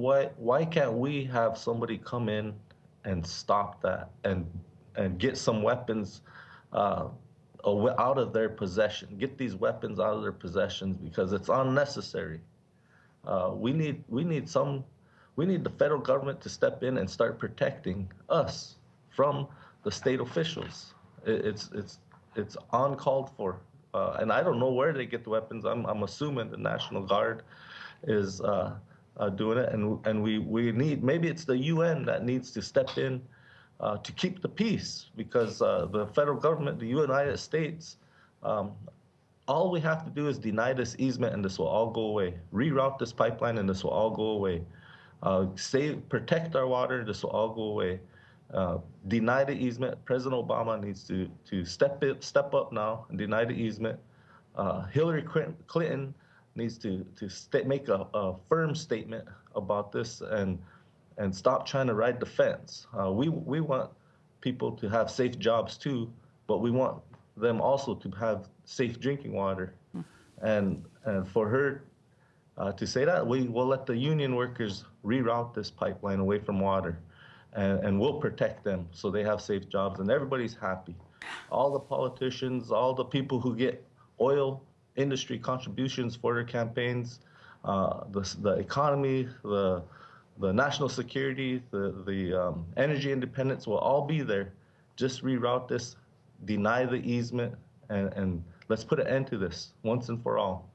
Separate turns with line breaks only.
why why can't we have somebody come in and stop that and and get some weapons uh, out of their possession? Get these weapons out of their possessions because it's unnecessary. Uh, we need we need some we need the federal government to step in and start protecting us from the state officials. It, it's it's it's uncalled for, uh, and I don't know where they get the weapons. I'm I'm assuming the National Guard is uh, uh, doing it, and and we we need maybe it's the UN that needs to step in uh, to keep the peace because uh, the federal government, the United States. Um, all we have to do is deny this easement and this will all go away. Reroute this pipeline and this will all go away. Uh, save, protect our water, this will all go away. Uh, deny the easement. President Obama needs to, to step, it, step up now and deny the easement. Uh, Hillary Clinton needs to, to make a, a, firm statement about this and, and stop trying to ride the fence. Uh, we, we want people to have safe jobs too, but we want them also to have safe drinking water. And, and for her uh, to say that, we will let the union workers reroute this pipeline away from water. And, and we'll protect them so they have safe jobs and everybody's happy. All the politicians, all the people who get oil industry contributions for their campaigns, uh, the, the economy, the, the national security, the, the um, energy independence will all be there. Just reroute this, deny the easement, and, and let's put an end to this once and for all.